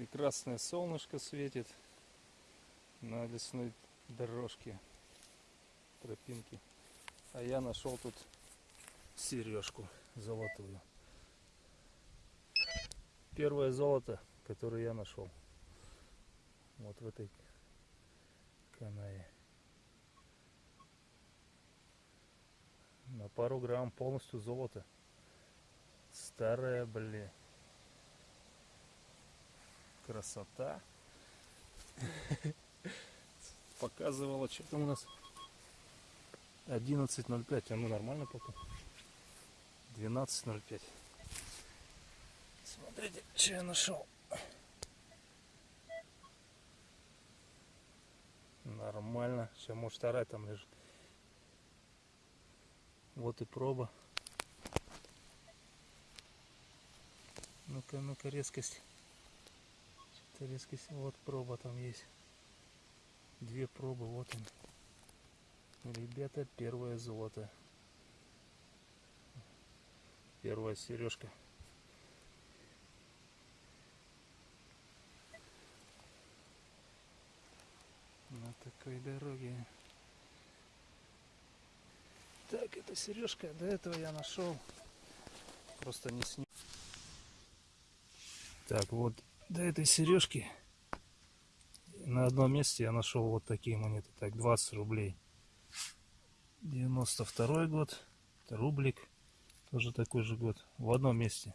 Прекрасное солнышко светит на лесной дорожке, тропинке. А я нашел тут сережку золотую. Первое золото, которое я нашел. Вот в этой канаве. На пару грамм полностью золото. Старая, блин. Красота. Показывала, что там у нас 11.05. А ну нормально пока. 12.05. Смотрите, что я нашел. Нормально. Сейчас может вторая там лежит. Вот и проба. Ну-ка, ну-ка, резкость. Резкость. Вот проба там есть. Две пробы, вот он. Ребята, первое золото. Первая сережка. На такой дороге. Так, это сережка. До этого я нашел. Просто не снимал. Так, вот до этой сережки на одном месте я нашел вот такие монеты. Так, 20 рублей. 92 год. Это рублик. Тоже такой же год. В одном месте.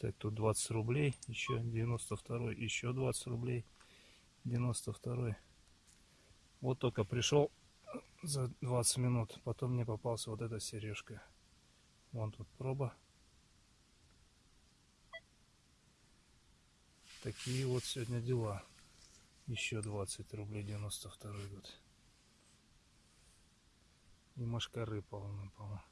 Так, тут 20 рублей. Еще 92 еще 20 рублей. 92 Вот только пришел за 20 минут. Потом мне попался вот эта сережка. Вон тут проба. Такие вот сегодня дела. Еще 20 рублей 92 год. И машкары полно-полно.